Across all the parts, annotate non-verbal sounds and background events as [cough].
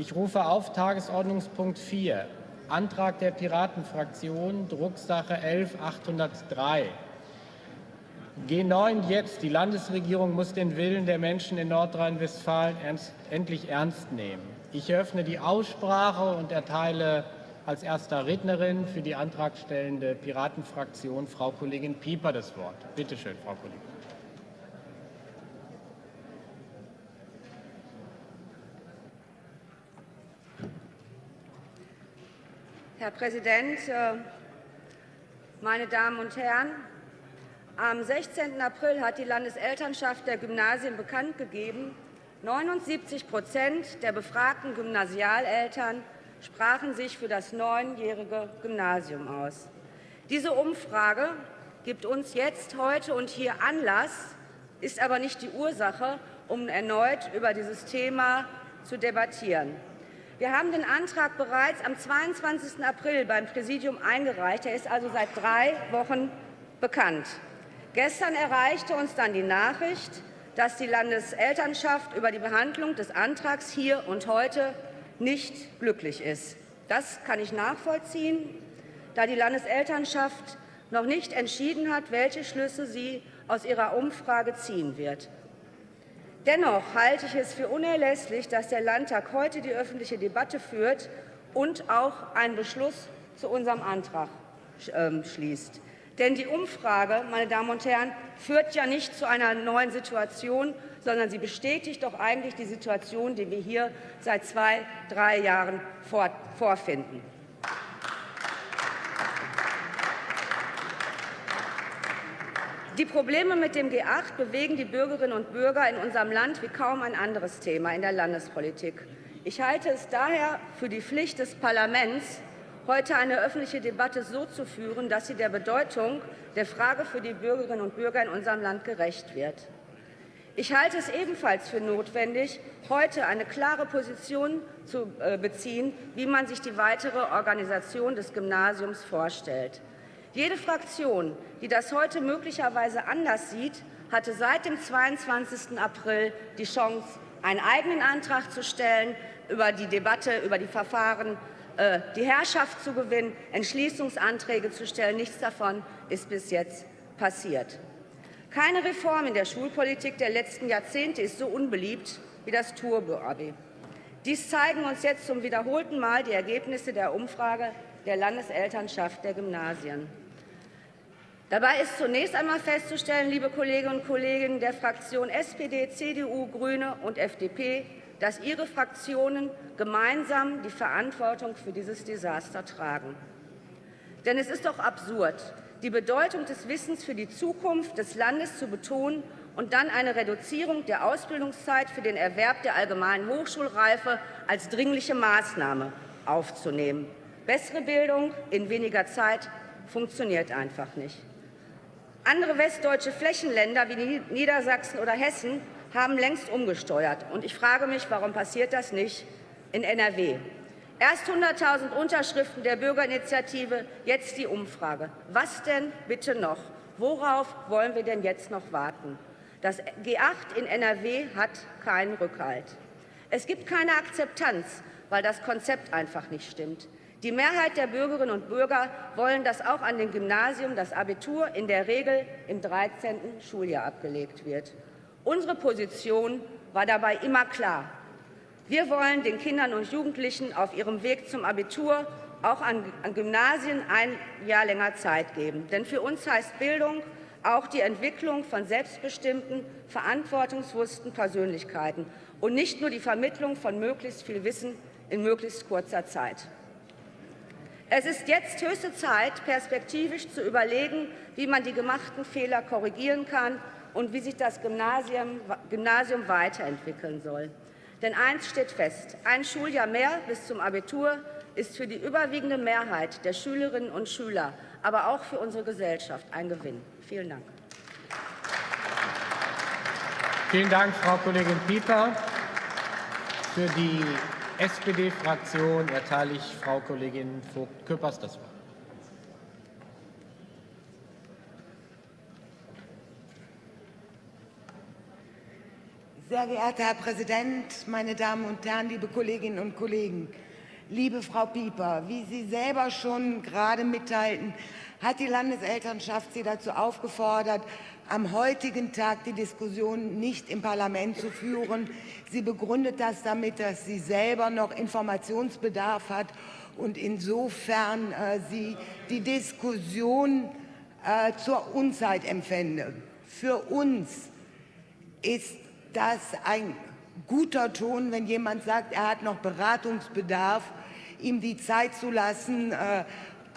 Ich rufe auf Tagesordnungspunkt 4, Antrag der Piratenfraktion, Drucksache 11803. G9 jetzt. Die Landesregierung muss den Willen der Menschen in Nordrhein-Westfalen endlich ernst nehmen. Ich eröffne die Aussprache und erteile als erster Rednerin für die antragstellende Piratenfraktion Frau Kollegin Pieper das Wort. Bitte schön, Frau Kollegin. Herr Präsident, äh, meine Damen und Herren! Am 16. April hat die Landeselternschaft der Gymnasien bekannt gegeben, 79% der befragten Gymnasialeltern sprachen sich für das neunjährige Gymnasium aus. Diese Umfrage gibt uns jetzt, heute und hier Anlass, ist aber nicht die Ursache, um erneut über dieses Thema zu debattieren. Wir haben den Antrag bereits am 22. April beim Präsidium eingereicht. Er ist also seit drei Wochen bekannt. Gestern erreichte uns dann die Nachricht, dass die Landeselternschaft über die Behandlung des Antrags hier und heute nicht glücklich ist. Das kann ich nachvollziehen, da die Landeselternschaft noch nicht entschieden hat, welche Schlüsse sie aus ihrer Umfrage ziehen wird. Dennoch halte ich es für unerlässlich, dass der Landtag heute die öffentliche Debatte führt und auch einen Beschluss zu unserem Antrag ähm, schließt. Denn die Umfrage, meine Damen und Herren, führt ja nicht zu einer neuen Situation, sondern sie bestätigt doch eigentlich die Situation, die wir hier seit zwei, drei Jahren vorfinden. Die Probleme mit dem G8 bewegen die Bürgerinnen und Bürger in unserem Land wie kaum ein anderes Thema in der Landespolitik. Ich halte es daher für die Pflicht des Parlaments, heute eine öffentliche Debatte so zu führen, dass sie der Bedeutung der Frage für die Bürgerinnen und Bürger in unserem Land gerecht wird. Ich halte es ebenfalls für notwendig, heute eine klare Position zu äh, beziehen, wie man sich die weitere Organisation des Gymnasiums vorstellt. Jede Fraktion, die das heute möglicherweise anders sieht, hatte seit dem 22. April die Chance, einen eigenen Antrag zu stellen, über die Debatte, über die Verfahren äh, die Herrschaft zu gewinnen, Entschließungsanträge zu stellen. Nichts davon ist bis jetzt passiert. Keine Reform in der Schulpolitik der letzten Jahrzehnte ist so unbeliebt wie das Turbo-Abi. Dies zeigen uns jetzt zum wiederholten Mal die Ergebnisse der Umfrage der Landeselternschaft der Gymnasien. Dabei ist zunächst einmal festzustellen, liebe Kolleginnen und Kollegen der Fraktion SPD, CDU, Grüne und FDP, dass ihre Fraktionen gemeinsam die Verantwortung für dieses Desaster tragen. Denn es ist doch absurd, die Bedeutung des Wissens für die Zukunft des Landes zu betonen und dann eine Reduzierung der Ausbildungszeit für den Erwerb der allgemeinen Hochschulreife als dringliche Maßnahme aufzunehmen. Bessere Bildung in weniger Zeit funktioniert einfach nicht. Andere westdeutsche Flächenländer wie Niedersachsen oder Hessen haben längst umgesteuert. Und ich frage mich, warum passiert das nicht in NRW? Erst 100.000 Unterschriften der Bürgerinitiative, jetzt die Umfrage. Was denn bitte noch? Worauf wollen wir denn jetzt noch warten? Das G8 in NRW hat keinen Rückhalt. Es gibt keine Akzeptanz, weil das Konzept einfach nicht stimmt. Die Mehrheit der Bürgerinnen und Bürger wollen, dass auch an den Gymnasien das Abitur in der Regel im 13. Schuljahr abgelegt wird. Unsere Position war dabei immer klar. Wir wollen den Kindern und Jugendlichen auf ihrem Weg zum Abitur auch an, an Gymnasien ein Jahr länger Zeit geben. Denn für uns heißt Bildung auch die Entwicklung von selbstbestimmten, verantwortungsbewussten Persönlichkeiten und nicht nur die Vermittlung von möglichst viel Wissen in möglichst kurzer Zeit. Es ist jetzt höchste Zeit, perspektivisch zu überlegen, wie man die gemachten Fehler korrigieren kann und wie sich das Gymnasium, Gymnasium weiterentwickeln soll. Denn eins steht fest, ein Schuljahr mehr bis zum Abitur ist für die überwiegende Mehrheit der Schülerinnen und Schüler, aber auch für unsere Gesellschaft ein Gewinn. Vielen Dank. Vielen Dank, Frau Kollegin Pieper. Für die SPD-Fraktion erteile ich Frau Kollegin Vogt-Köppers das Wort. Sehr geehrter Herr Präsident, meine Damen und Herren, liebe Kolleginnen und Kollegen! Liebe Frau Pieper, wie Sie selber schon gerade mitteilten, hat die Landeselternschaft Sie dazu aufgefordert, am heutigen Tag die Diskussion nicht im Parlament zu führen. Sie begründet das damit, dass sie selber noch Informationsbedarf hat und insofern äh, sie die Diskussion äh, zur Unzeit empfände. Für uns ist das ein guter Ton, wenn jemand sagt, er hat noch Beratungsbedarf, ihm die Zeit zu lassen. Äh,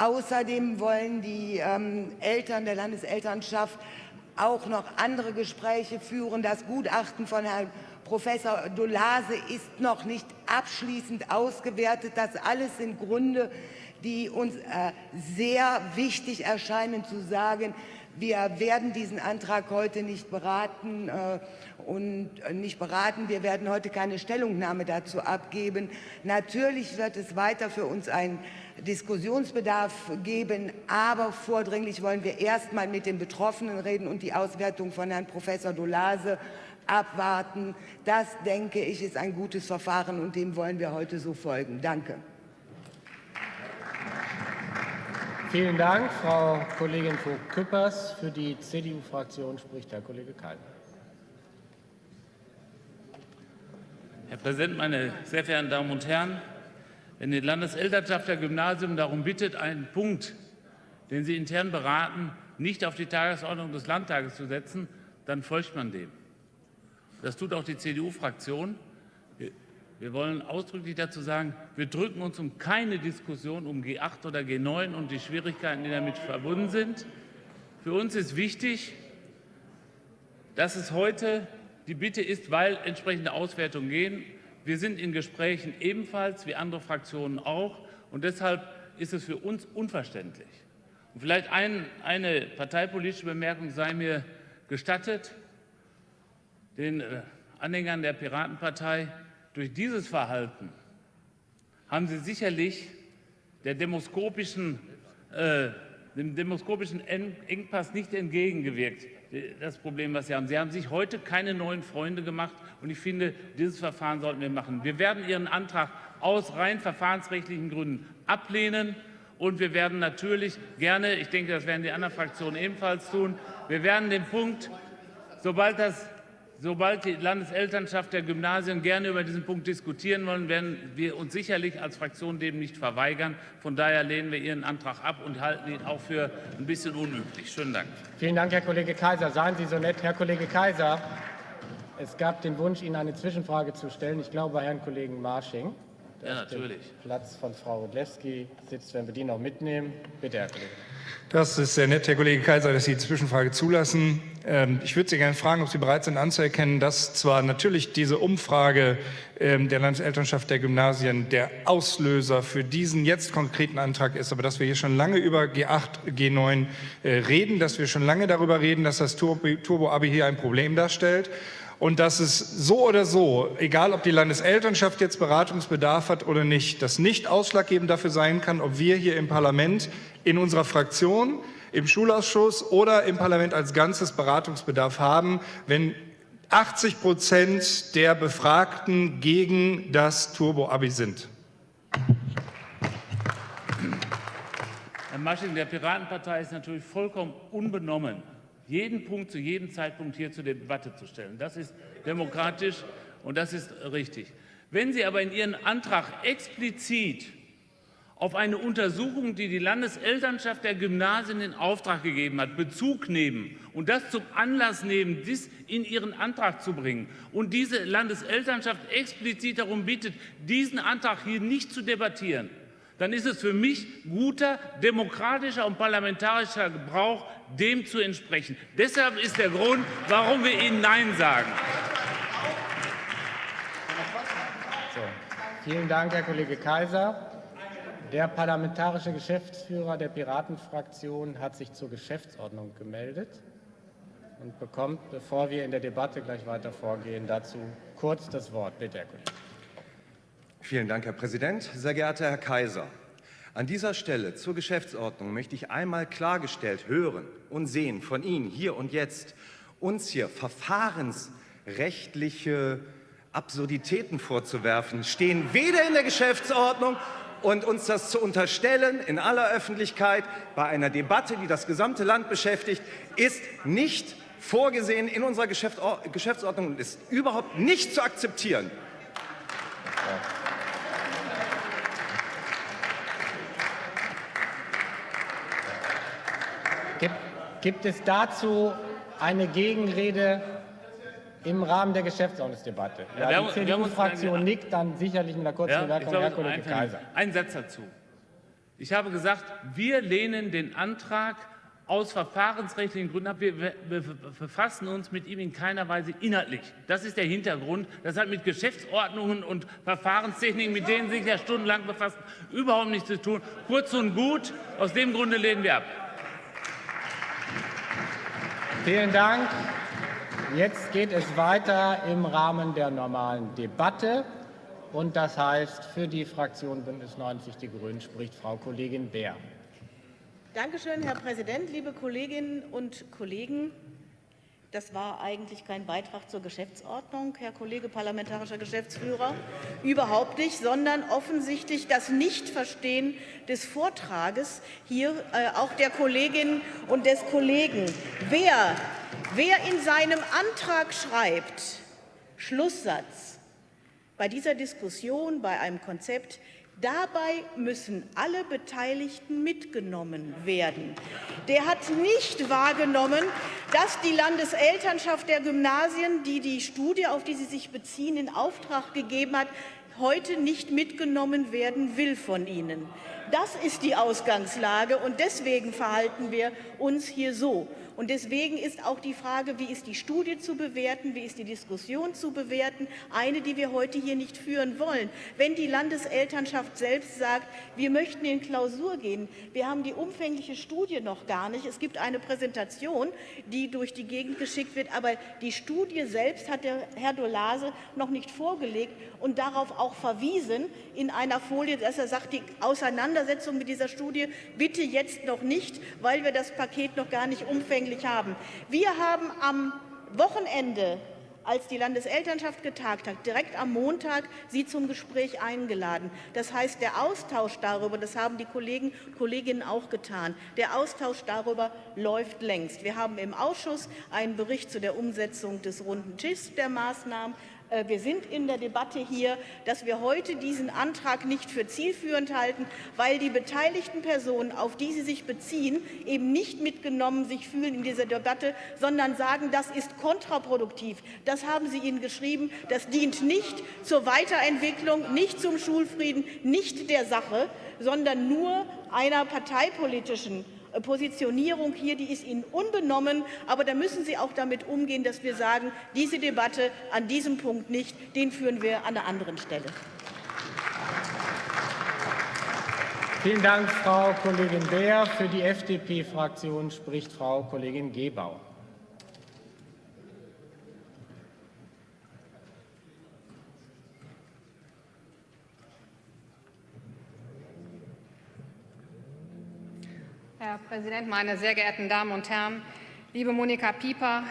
außerdem wollen die ähm, Eltern der Landeselternschaft auch noch andere Gespräche führen. Das Gutachten von Herrn Professor Dolase ist noch nicht abschließend ausgewertet. Das alles sind Gründe, die uns äh, sehr wichtig erscheinen zu sagen, wir werden diesen Antrag heute nicht beraten äh, und äh, nicht beraten. Wir werden heute keine Stellungnahme dazu abgeben. Natürlich wird es weiter für uns einen Diskussionsbedarf geben, aber vordringlich wollen wir erst einmal mit den Betroffenen reden und die Auswertung von Herrn Professor Dolase abwarten. Das, denke ich, ist ein gutes Verfahren und dem wollen wir heute so folgen. Danke. Vielen Dank, Frau Kollegin Vogt-Küppers. Für die CDU-Fraktion spricht Herr Kollege Kaiser. Herr Präsident, meine sehr verehrten Damen und Herren! Wenn die Landeselternschaft der Gymnasium darum bittet, einen Punkt, den Sie intern beraten, nicht auf die Tagesordnung des Landtages zu setzen, dann folgt man dem. Das tut auch die CDU-Fraktion. Wir wollen ausdrücklich dazu sagen, wir drücken uns um keine Diskussion um G8 oder G9 und die Schwierigkeiten, die damit verbunden sind. Für uns ist wichtig, dass es heute die Bitte ist, weil entsprechende Auswertungen gehen. Wir sind in Gesprächen ebenfalls, wie andere Fraktionen auch. Und deshalb ist es für uns unverständlich. Und vielleicht ein, eine parteipolitische Bemerkung sei mir gestattet. Den äh, Anhängern der Piratenpartei durch dieses Verhalten haben Sie sicherlich der demoskopischen, äh, dem demoskopischen Engpass nicht entgegengewirkt, das Problem, was Sie haben. Sie haben sich heute keine neuen Freunde gemacht, und ich finde, dieses Verfahren sollten wir machen. Wir werden Ihren Antrag aus rein verfahrensrechtlichen Gründen ablehnen. Und wir werden natürlich gerne, ich denke, das werden die anderen Fraktionen ebenfalls tun, wir werden den Punkt, sobald das Sobald die Landeselternschaft der Gymnasien gerne über diesen Punkt diskutieren wollen, werden wir uns sicherlich als Fraktion dem nicht verweigern. Von daher lehnen wir Ihren Antrag ab und halten ihn auch für ein bisschen unüblich. Schönen Dank. Vielen Dank, Herr Kollege Kaiser. Seien Sie so nett, Herr Kollege Kaiser. Es gab den Wunsch, Ihnen eine Zwischenfrage zu stellen. Ich glaube, bei Herrn Kollegen Marsching. Ja, natürlich. Platz von Frau Rudlewski sitzt, wenn wir die noch mitnehmen. Bitte, Herr Kollege. Das ist sehr nett, Herr Kollege Kaiser, dass Sie die Zwischenfrage zulassen. Ähm, ich würde Sie gerne fragen, ob Sie bereit sind anzuerkennen, dass zwar natürlich diese Umfrage ähm, der Landeselternschaft der Gymnasien der Auslöser für diesen jetzt konkreten Antrag ist, aber dass wir hier schon lange über G8, G9 äh, reden, dass wir schon lange darüber reden, dass das Turbo-Abi hier ein Problem darstellt und dass es so oder so, egal ob die Landeselternschaft jetzt Beratungsbedarf hat oder nicht, das nicht ausschlaggebend dafür sein kann, ob wir hier im Parlament, in unserer Fraktion, im Schulausschuss oder im Parlament als Ganzes Beratungsbedarf haben, wenn 80 Prozent der Befragten gegen das Turbo-Abi sind. Herr Masching, der Piratenpartei ist natürlich vollkommen unbenommen jeden Punkt zu jedem Zeitpunkt hier zur Debatte zu stellen. Das ist demokratisch und das ist richtig. Wenn Sie aber in Ihren Antrag explizit auf eine Untersuchung, die die Landeselternschaft der Gymnasien in Auftrag gegeben hat, Bezug nehmen und das zum Anlass nehmen, dies in Ihren Antrag zu bringen und diese Landeselternschaft explizit darum bittet, diesen Antrag hier nicht zu debattieren, dann ist es für mich guter demokratischer und parlamentarischer Gebrauch, dem zu entsprechen. Deshalb ist der Grund, warum wir Ihnen Nein sagen. So, vielen Dank, Herr Kollege Kaiser. Der parlamentarische Geschäftsführer der Piratenfraktion hat sich zur Geschäftsordnung gemeldet und bekommt, bevor wir in der Debatte gleich weiter vorgehen, dazu kurz das Wort. Bitte, Herr Kollege. Vielen Dank, Herr Präsident. Sehr geehrter Herr Kaiser, an dieser Stelle zur Geschäftsordnung möchte ich einmal klargestellt hören und sehen von Ihnen hier und jetzt, uns hier Verfahrens rechtliche Absurditäten vorzuwerfen, stehen weder in der Geschäftsordnung und uns das zu unterstellen in aller Öffentlichkeit bei einer Debatte, die das gesamte Land beschäftigt, ist nicht vorgesehen in unserer Geschäftsordnung und ist überhaupt nicht zu akzeptieren. Gibt, gibt es dazu eine Gegenrede im Rahmen der Geschäftsordnungsdebatte? Ja, Ja, die CDU-Fraktion nickt dann sicherlich mit einer kurzen Ja, Bemerkung. glaube, Herr Kollege ist Kaiser. ein, ein Satz dazu. Ich habe gesagt, wir lehnen den Antrag aus verfahrensrechtlichen Gründen ab. Wir, wir, wir befassen uns mit ihm in keiner Weise inhaltlich. Das ist der Hintergrund. Das hat mit Geschäftsordnungen und Verfahrenstechniken, mit denen Sie sich ja stundenlang befassen, überhaupt nichts zu tun. Kurz und gut, aus dem Grunde lehnen wir ab. Vielen Dank. Jetzt geht es weiter im Rahmen der normalen Debatte. Und das heißt, für die Fraktion Bündnis 90 Die Grünen spricht Frau Kollegin Beer. Dankeschön, Herr Präsident, liebe Kolleginnen und Kollegen. Das war eigentlich kein Beitrag zur Geschäftsordnung, Herr Kollege parlamentarischer Geschäftsführer, überhaupt nicht, sondern offensichtlich das Nichtverstehen des Vortrages hier äh, auch der Kolleginnen und des Kollegen. Wer, wer in seinem Antrag schreibt, Schlusssatz, bei dieser Diskussion, bei einem Konzept, Dabei müssen alle Beteiligten mitgenommen werden. Der hat nicht wahrgenommen, dass die Landeselternschaft der Gymnasien, die die Studie, auf die Sie sich beziehen, in Auftrag gegeben hat, heute nicht mitgenommen werden will von Ihnen. Das ist die Ausgangslage, und deswegen verhalten wir uns hier so. Und deswegen ist auch die Frage, wie ist die Studie zu bewerten, wie ist die Diskussion zu bewerten, eine, die wir heute hier nicht führen wollen. Wenn die Landeselternschaft selbst sagt, wir möchten in Klausur gehen, wir haben die umfängliche Studie noch gar nicht, es gibt eine Präsentation, die durch die Gegend geschickt wird, aber die Studie selbst hat der Herr Dolase noch nicht vorgelegt und darauf auch verwiesen in einer Folie, dass er sagt, die Auseinandersetzung mit dieser Studie bitte jetzt noch nicht, weil wir das Paket noch gar nicht umfänglich haben. Wir haben am Wochenende als die Landeselternschaft getagt hat, direkt am Montag Sie zum Gespräch eingeladen. Das heißt, der Austausch darüber, das haben die Kollegen Kolleginnen auch getan, der Austausch darüber läuft längst. Wir haben im Ausschuss einen Bericht zu der Umsetzung des runden Tischs der Maßnahmen. Äh, wir sind in der Debatte hier, dass wir heute diesen Antrag nicht für zielführend halten, weil die beteiligten Personen, auf die Sie sich beziehen, eben nicht mitgenommen sich fühlen in dieser Debatte, sondern sagen, das ist kontraproduktiv. Das haben Sie ihnen geschrieben. Das dient nicht zur Weiterentwicklung, nicht zum Schulfrieden, nicht der Sache, sondern nur einer parteipolitischen Positionierung hier, die ist Ihnen unbenommen. Aber da müssen Sie auch damit umgehen, dass wir sagen, diese Debatte an diesem Punkt nicht, den führen wir an einer anderen Stelle. Vielen Dank, Frau Kollegin Beer. Für die FDP-Fraktion spricht Frau Kollegin Gebauer. Herr Präsident, meine sehr geehrten Damen und Herren! Liebe Monika Pieper,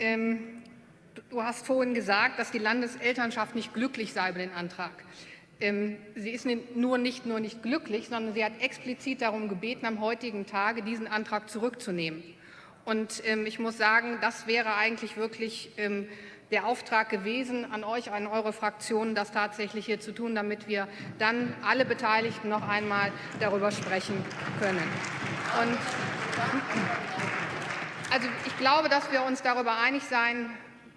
ähm, du hast vorhin gesagt, dass die Landeselternschaft nicht glücklich sei über den Antrag. Ähm, sie ist nur nicht nur nicht glücklich, sondern sie hat explizit darum gebeten, am heutigen Tage diesen Antrag zurückzunehmen. Und ähm, ich muss sagen, das wäre eigentlich wirklich ähm, der Auftrag gewesen an euch, an eure Fraktionen, das tatsächlich hier zu tun, damit wir dann alle Beteiligten noch einmal darüber sprechen können. Und also ich glaube, dass wir uns darüber einig sein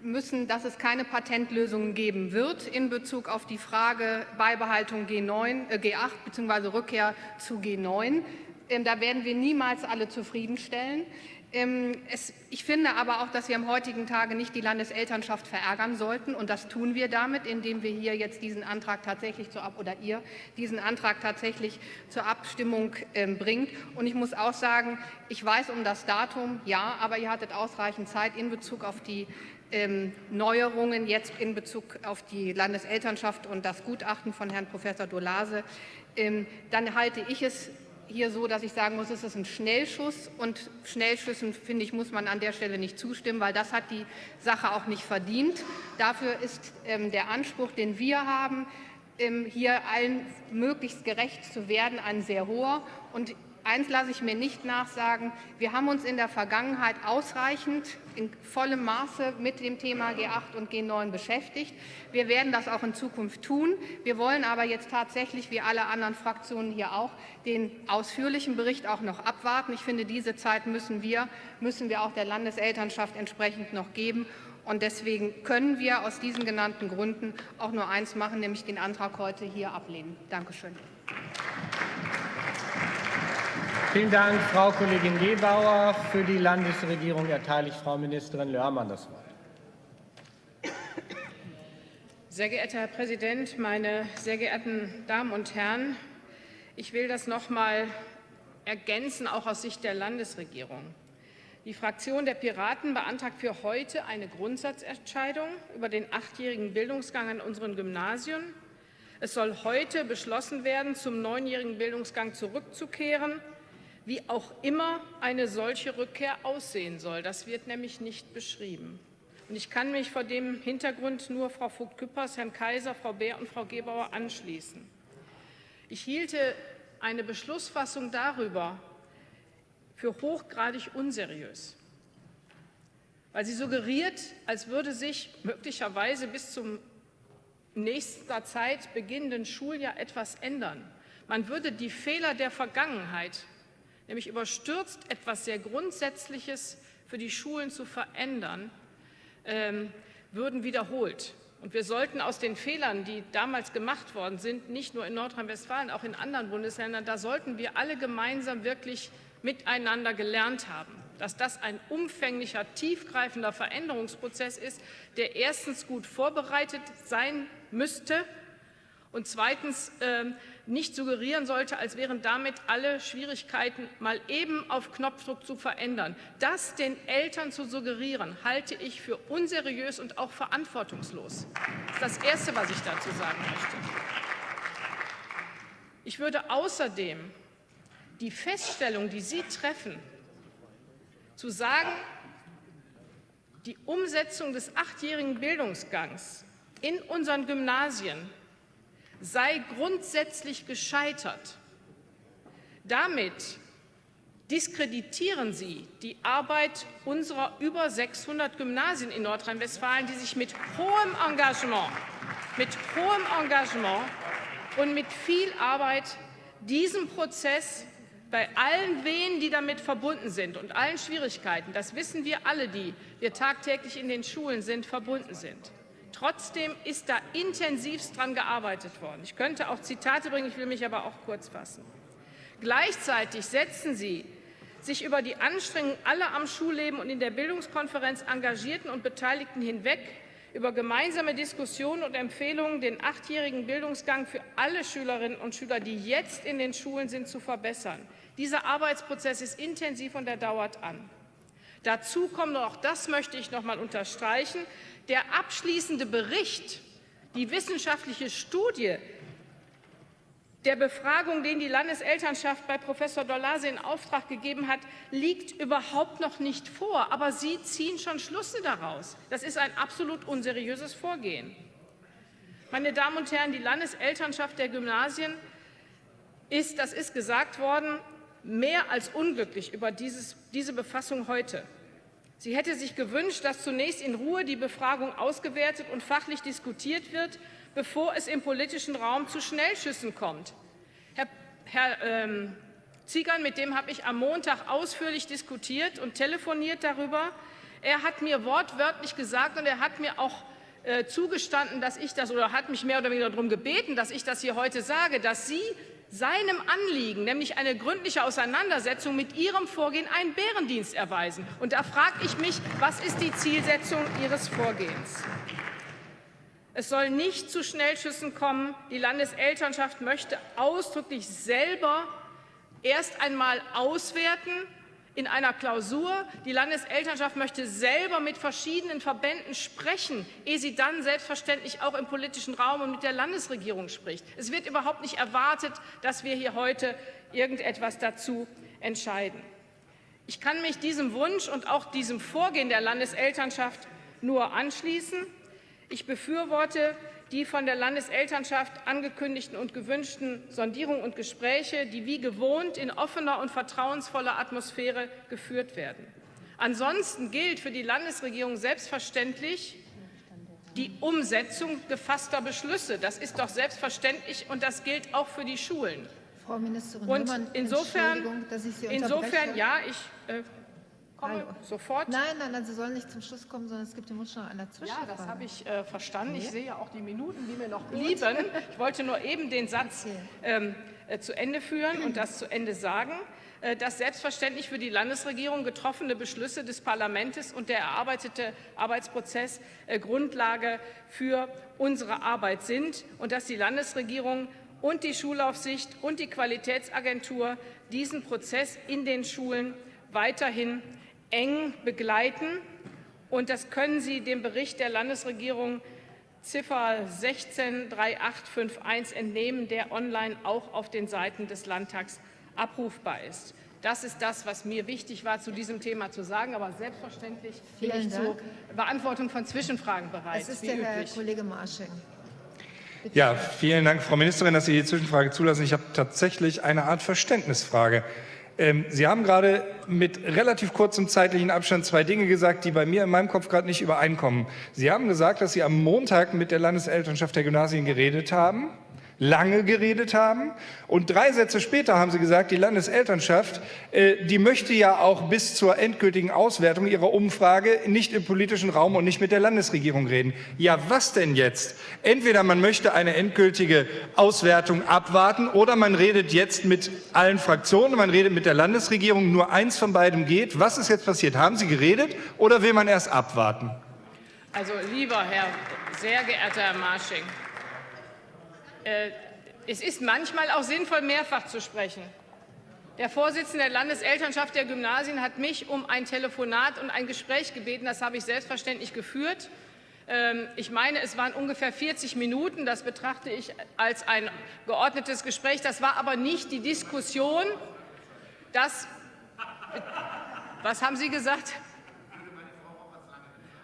müssen, dass es keine Patentlösungen geben wird in Bezug auf die Frage Beibehaltung G9, äh, G8 bzw. Rückkehr zu G9. Ähm, da werden wir niemals alle zufriedenstellen. Ähm, es, ich finde aber auch, dass wir am heutigen Tage nicht die Landeselternschaft verärgern sollten. Und das tun wir damit, indem wir hier jetzt diesen Antrag tatsächlich zur Ab oder ihr diesen Antrag tatsächlich zur Abstimmung ähm, bringt. Und ich muss auch sagen, ich weiß um das Datum, ja, aber ihr hattet ausreichend Zeit in Bezug auf die ähm, Neuerungen jetzt in Bezug auf die Landeselternschaft und das Gutachten von Herrn Professor Dolase. Ähm, dann halte ich es hier so, dass ich sagen muss, es ist ein Schnellschuss und Schnellschüssen, finde ich, muss man an der Stelle nicht zustimmen, weil das hat die Sache auch nicht verdient. Dafür ist ähm, der Anspruch, den wir haben, ähm, hier allen möglichst gerecht zu werden, ein sehr hoher. Und eins lasse ich mir nicht nachsagen, wir haben uns in der Vergangenheit ausreichend in vollem Maße mit dem Thema G8 und G9 beschäftigt. Wir werden das auch in Zukunft tun. Wir wollen aber jetzt tatsächlich, wie alle anderen Fraktionen hier auch, den ausführlichen Bericht auch noch abwarten. Ich finde, diese Zeit müssen wir, müssen wir auch der Landeselternschaft entsprechend noch geben. Und deswegen können wir aus diesen genannten Gründen auch nur eins machen, nämlich den Antrag heute hier ablehnen. Dankeschön. Vielen Dank, Frau Kollegin Gebauer. Für die Landesregierung erteile ich Frau Ministerin Lörmann das Wort. Sehr geehrter Herr Präsident, meine sehr geehrten Damen und Herren! Ich will das noch mal ergänzen, auch aus Sicht der Landesregierung. Die Fraktion der Piraten beantragt für heute eine Grundsatzentscheidung über den achtjährigen Bildungsgang an unseren Gymnasien. Es soll heute beschlossen werden, zum neunjährigen Bildungsgang zurückzukehren wie auch immer eine solche Rückkehr aussehen soll. Das wird nämlich nicht beschrieben. Und ich kann mich vor dem Hintergrund nur Frau Vogt-Küppers, Herrn Kaiser, Frau Beer und Frau Gebauer anschließen. Ich hielte eine Beschlussfassung darüber für hochgradig unseriös, weil sie suggeriert, als würde sich möglicherweise bis zum nächster Zeit beginnenden Schuljahr etwas ändern. Man würde die Fehler der Vergangenheit nämlich überstürzt etwas sehr Grundsätzliches für die Schulen zu verändern, ähm, würden wiederholt. Und wir sollten aus den Fehlern, die damals gemacht worden sind, nicht nur in Nordrhein-Westfalen, auch in anderen Bundesländern, da sollten wir alle gemeinsam wirklich miteinander gelernt haben, dass das ein umfänglicher, tiefgreifender Veränderungsprozess ist, der erstens gut vorbereitet sein müsste und zweitens ähm, nicht suggerieren sollte, als wären damit alle Schwierigkeiten mal eben auf Knopfdruck zu verändern. Das den Eltern zu suggerieren, halte ich für unseriös und auch verantwortungslos. Das ist das Erste, was ich dazu sagen möchte. Ich würde außerdem die Feststellung, die Sie treffen, zu sagen, die Umsetzung des achtjährigen Bildungsgangs in unseren Gymnasien sei grundsätzlich gescheitert. Damit diskreditieren Sie die Arbeit unserer über 600 Gymnasien in Nordrhein-Westfalen, die sich mit hohem Engagement, mit hohem Engagement und mit viel Arbeit diesem Prozess bei allen Wehen, die damit verbunden sind und allen Schwierigkeiten, das wissen wir alle, die wir tagtäglich in den Schulen sind, verbunden sind. Trotzdem ist da intensivst dran gearbeitet worden. Ich könnte auch Zitate bringen, ich will mich aber auch kurz fassen. Gleichzeitig setzen Sie sich über die Anstrengungen aller am Schulleben und in der Bildungskonferenz Engagierten und Beteiligten hinweg über gemeinsame Diskussionen und Empfehlungen, den achtjährigen Bildungsgang für alle Schülerinnen und Schüler, die jetzt in den Schulen sind, zu verbessern. Dieser Arbeitsprozess ist intensiv und er dauert an. Dazu kommt, auch das möchte ich noch einmal unterstreichen, der abschließende Bericht, die wissenschaftliche Studie der Befragung, den die Landeselternschaft bei Professor Dolase in Auftrag gegeben hat, liegt überhaupt noch nicht vor. Aber Sie ziehen schon Schlüsse daraus. Das ist ein absolut unseriöses Vorgehen. Meine Damen und Herren, die Landeselternschaft der Gymnasien ist, das ist gesagt worden, mehr als unglücklich über dieses, diese Befassung heute. Sie hätte sich gewünscht, dass zunächst in Ruhe die Befragung ausgewertet und fachlich diskutiert wird, bevor es im politischen Raum zu Schnellschüssen kommt. Herr, Herr ähm, Ziegern, mit dem habe ich am Montag ausführlich diskutiert und telefoniert darüber. Er hat mir wortwörtlich gesagt und er hat mir auch äh, zugestanden, dass ich das oder hat mich mehr oder weniger darum gebeten, dass ich das hier heute sage, dass Sie seinem Anliegen, nämlich eine gründliche Auseinandersetzung mit Ihrem Vorgehen, einen Bärendienst erweisen. Und da frage ich mich, was ist die Zielsetzung Ihres Vorgehens? Es soll nicht zu Schnellschüssen kommen. Die Landeselternschaft möchte ausdrücklich selber erst einmal auswerten, in einer Klausur. Die Landeselternschaft möchte selber mit verschiedenen Verbänden sprechen, ehe sie dann selbstverständlich auch im politischen Raum und mit der Landesregierung spricht. Es wird überhaupt nicht erwartet, dass wir hier heute irgendetwas dazu entscheiden. Ich kann mich diesem Wunsch und auch diesem Vorgehen der Landeselternschaft nur anschließen. Ich befürworte die von der Landeselternschaft angekündigten und gewünschten Sondierungen und Gespräche, die wie gewohnt in offener und vertrauensvoller Atmosphäre geführt werden. Ansonsten gilt für die Landesregierung selbstverständlich die Umsetzung gefasster Beschlüsse. Das ist doch selbstverständlich, und das gilt auch für die Schulen. Frau Ministerin und insofern, dass ich Sie insofern ja, ich äh, komme Hallo. sofort. Nein, nein, nein, Sie sollen nicht zum Schluss kommen, sondern es gibt den Wunsch nach einer Ja, Zwischenfrage. das habe ich äh, verstanden. Ich Ja. sehe ja auch die Minuten, die mir noch blieben. [laughs] Ich wollte nur eben den Satz Okay. ähm, äh, zu Ende führen und das zu Ende sagen, äh, dass selbstverständlich für die Landesregierung getroffene Beschlüsse des Parlaments und der erarbeitete Arbeitsprozess äh, Grundlage für unsere Arbeit sind und dass die Landesregierung und die Schulaufsicht und die Qualitätsagentur diesen Prozess in den Schulen weiterhin eng begleiten. Und das können Sie dem Bericht der Landesregierung Ziffer 163851 entnehmen, der online auch auf den Seiten des Landtags abrufbar ist. Das ist das, was mir wichtig war, zu diesem Thema zu sagen. Aber selbstverständlich bin Vielen ich zur Dank. Beantwortung von Zwischenfragen bereit, Es ist wie der Herr. Kollege Marsching. Bitte. Ja, vielen Dank, Frau Ministerin, dass Sie die Zwischenfrage zulassen. Ich habe tatsächlich eine Art Verständnisfrage. Ähm, Sie haben gerade mit relativ kurzem zeitlichen Abstand zwei Dinge gesagt, die bei mir in meinem Kopf gerade nicht übereinkommen. Sie haben gesagt, dass Sie am Montag mit der Landeselternschaft der Gymnasien geredet haben, lange geredet haben. Und drei Sätze später haben Sie gesagt, die Landeselternschaft, äh, die möchte ja auch bis zur endgültigen Auswertung ihrer Umfrage nicht im politischen Raum und nicht mit der Landesregierung reden. Ja, was denn jetzt? Entweder man möchte eine endgültige Auswertung abwarten oder man redet jetzt mit allen Fraktionen, man redet mit der Landesregierung. Nur eins von beidem geht. Was ist jetzt passiert? Haben Sie geredet oder will man erst abwarten? Also, lieber Herr, sehr geehrter Herr Marsching, äh, es ist manchmal auch sinnvoll, mehrfach zu sprechen. Der Vorsitzende der Landeselternschaft der Gymnasien hat mich um ein Telefonat und ein Gespräch gebeten. Das habe ich selbstverständlich geführt. Ähm, Ich meine, es waren ungefähr 40 Minuten. Das betrachte ich als ein geordnetes Gespräch. Das war aber nicht die Diskussion, dass. Was haben Sie gesagt?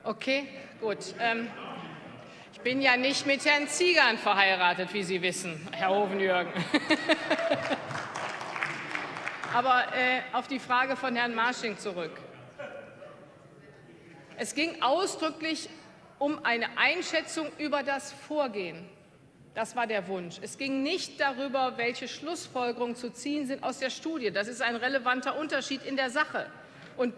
Okay, gut. Ich bin ja nicht mit Herrn Ziegern verheiratet, wie Sie wissen, Herr Hovenjürgen. [laughs] Aber äh, auf die Frage von Herrn Marsching zurück. Es ging ausdrücklich um eine Einschätzung über das Vorgehen. Das war der Wunsch. Es ging nicht darüber, welche Schlussfolgerungen zu ziehen sind aus der Studie. Das ist ein relevanter Unterschied in der Sache. Und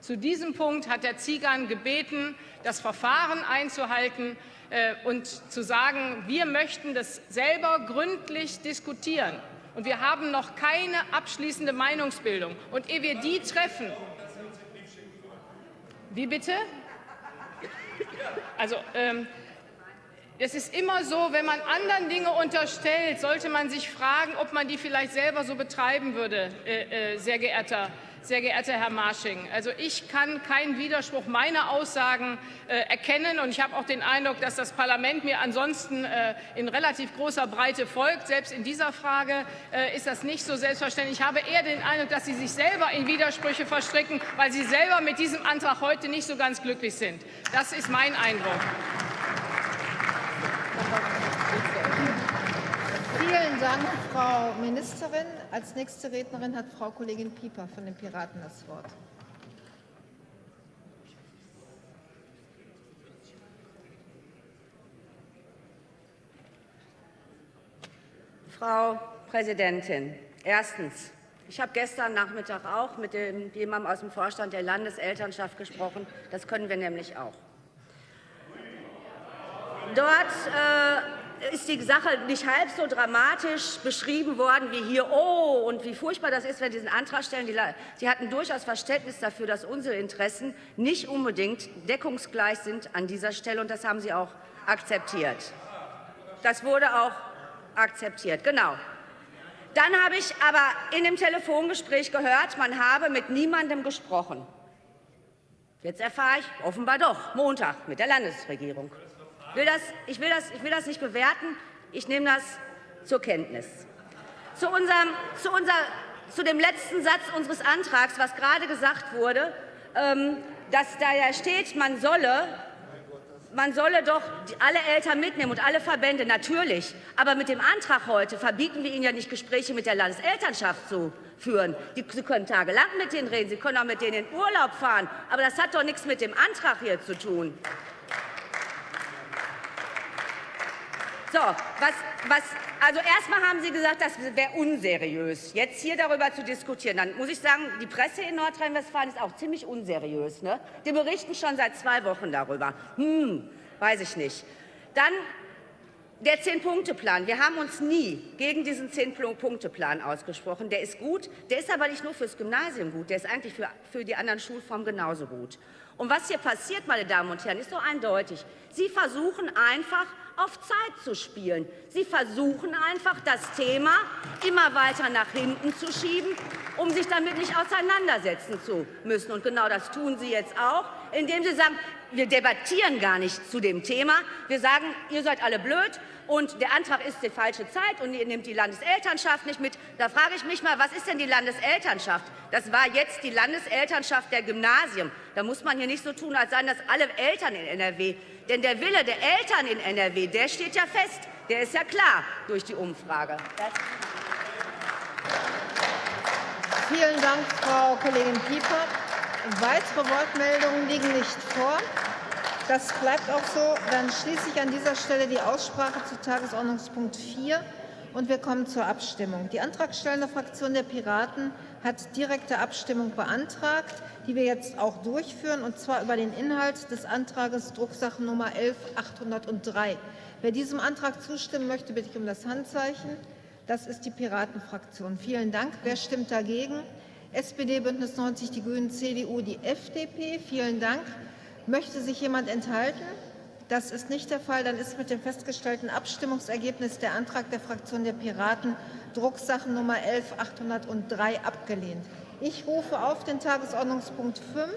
zu diesem Punkt hat Herr Ziegern gebeten, das Verfahren einzuhalten äh, und zu sagen, wir möchten das selber gründlich diskutieren. Und wir haben noch keine abschließende Meinungsbildung. Und ehe wir die treffen, wie bitte? Also, ähm, es ist immer so, wenn man anderen Dinge unterstellt, sollte man sich fragen, ob man die vielleicht selber so betreiben würde, äh, äh, sehr, geehrter, sehr geehrter Herr Marsching. Also ich kann keinen Widerspruch meiner Aussagen äh, erkennen und ich habe auch den Eindruck, dass das Parlament mir ansonsten äh, in relativ großer Breite folgt. Selbst in dieser Frage äh, ist das nicht so selbstverständlich. Ich habe eher den Eindruck, dass Sie sich selber in Widersprüche verstricken, weil Sie selber mit diesem Antrag heute nicht so ganz glücklich sind. Das ist mein Eindruck. Vielen Dank, Frau Ministerin. Als nächste Rednerin hat Frau Kollegin Pieper von den Piraten das Wort. Frau Präsidentin, erstens. Ich habe gestern Nachmittag auch mit dem, jemandem aus dem Vorstand der Landeselternschaft gesprochen. Das können wir nämlich auch. Dort äh, ist die Sache nicht halb so dramatisch beschrieben worden wie hier, oh, und wie furchtbar das ist, wenn Sie diesen Antrag stellen. Sie hatten durchaus Verständnis dafür, dass unsere Interessen nicht unbedingt deckungsgleich sind an dieser Stelle, und das haben Sie auch akzeptiert. Das wurde auch akzeptiert, genau. Dann habe ich aber in dem Telefongespräch gehört, man habe mit niemandem gesprochen. Jetzt erfahre ich offenbar doch, Montag mit der Landesregierung. Ich will das, ich will das, ich will das nicht bewerten, ich nehme das zur Kenntnis. Zu, unserem, zu, unser, zu dem letzten Satz unseres Antrags, was gerade gesagt wurde, ähm, dass da steht, man solle man solle doch alle Eltern mitnehmen und alle Verbände, natürlich. Aber mit dem Antrag heute verbieten wir Ihnen ja nicht, Gespräche mit der Landeselternschaft zu führen. Die, Sie können tagelang mit denen reden, Sie können auch mit denen in Urlaub fahren. Aber das hat doch nichts mit dem Antrag hier zu tun. So, was, was, also erstmal haben Sie gesagt, das wäre unseriös, jetzt hier darüber zu diskutieren. Dann muss ich sagen, die Presse in Nordrhein-Westfalen ist auch ziemlich unseriös. Ne? Die berichten schon seit zwei Wochen darüber. Hm, weiß ich nicht. Dann der Zehn-Punkte-Plan. Wir haben uns nie gegen diesen Zehn-Punkte-Plan ausgesprochen. Der ist gut, der ist aber nicht nur fürs Gymnasium gut, der ist eigentlich für, für die anderen Schulformen genauso gut. Und was hier passiert, meine Damen und Herren, ist so eindeutig. Sie versuchen einfach, auf Zeit zu spielen. Sie versuchen einfach, das Thema immer weiter nach hinten zu schieben, um sich damit nicht auseinandersetzen zu müssen. Und genau das tun Sie jetzt auch, indem Sie sagen, wir debattieren gar nicht zu dem Thema. Wir sagen, ihr seid alle blöd und der Antrag ist die falsche Zeit und ihr nehmt die Landeselternschaft nicht mit. Da frage ich mich mal, was ist denn die Landeselternschaft? Das war jetzt die Landeselternschaft der Gymnasien. Da muss man hier nicht so tun, als seien das alle Eltern in NRW. Denn der Wille der Eltern in NRW, der steht ja fest. Der ist ja klar durch die Umfrage. Vielen Dank, Frau Kollegin Pieper. Weitere Wortmeldungen liegen nicht vor. Das bleibt auch so. Dann schließe ich an dieser Stelle die Aussprache zu Tagesordnungspunkt 4 und wir kommen zur Abstimmung. Die antragstellende Fraktion der Piraten hat direkte Abstimmung beantragt, die wir jetzt auch durchführen, und zwar über den Inhalt des Antrags Drucksache Nummer 11803. Wer diesem Antrag zustimmen möchte, bitte ich um das Handzeichen. Das ist die Piratenfraktion. Vielen Dank. Wer stimmt dagegen? SPD, Bündnis 90, die Grünen, CDU, die FDP. Vielen Dank. Möchte sich jemand enthalten? Das ist nicht der Fall. Dann ist mit dem festgestellten Abstimmungsergebnis der Antrag der Fraktion der Piraten Drucksachen Nummer 11803 abgelehnt. Ich rufe auf den Tagesordnungspunkt 5